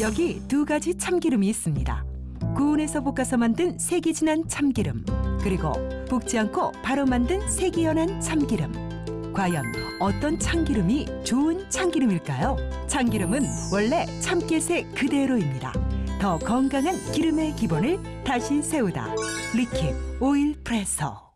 여기 두 가지 참기름이 있습니다. 구운에서 볶아서 만든 색이 진한 참기름 그리고 볶지 않고 바로 만든 색이 연한 참기름 과연 어떤 참기름이 좋은 참기름일까요? 참기름은 원래 참깨색 그대로입니다. 더 건강한 기름의 기본을 다시 세우다 리킴 오일 프레서